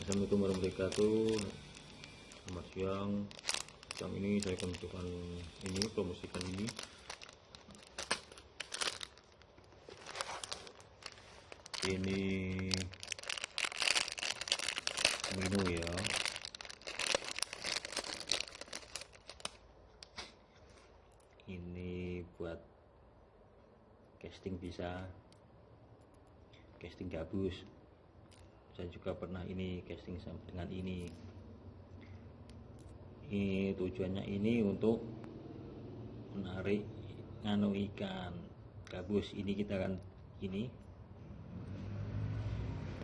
Assalamualaikum warahmatullahi wabarakatuh. Selamat siang. Siang ini saya akan menunjukkan ini Promosikan ini. Ini Menu ya. Ini buat Casting bisa. Casting gabus saya juga pernah ini casting sama dengan ini. Ini tujuannya ini untuk menarik nganu ikan. Gabus ini kita kan ini.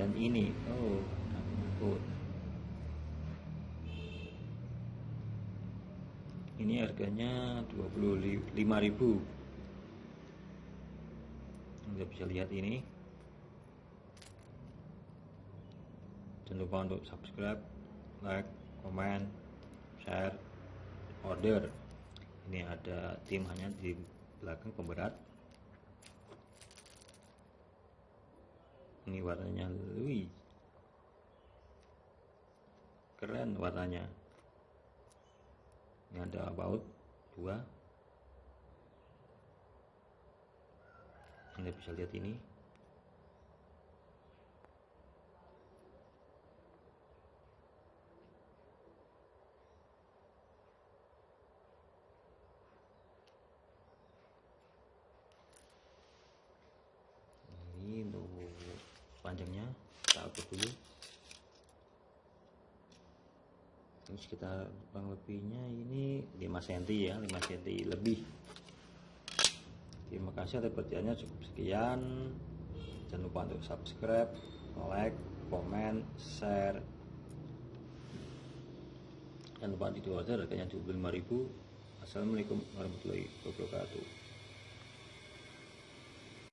Dan ini oh takut ini harganya 25.000 Anda bisa lihat ini jangan lupa untuk subscribe like komen share order. Ini ada tim hanya di belakang pemberat. Ini warnanya lui keren warnanya. Ini ada baut dua. Anda bisa lihat ini untuk panjangnya kita atur dulu. Ini sekitar kurang lebihnya ini 5 cm ya 5 cm lebih. Terima kasih atas perhatiannya cukup sekian. Jangan lupa untuk subscribe like komen share. Jangan lupa di order harganya 25.000 Assalamualaikum warahmatullahi wabarakatuh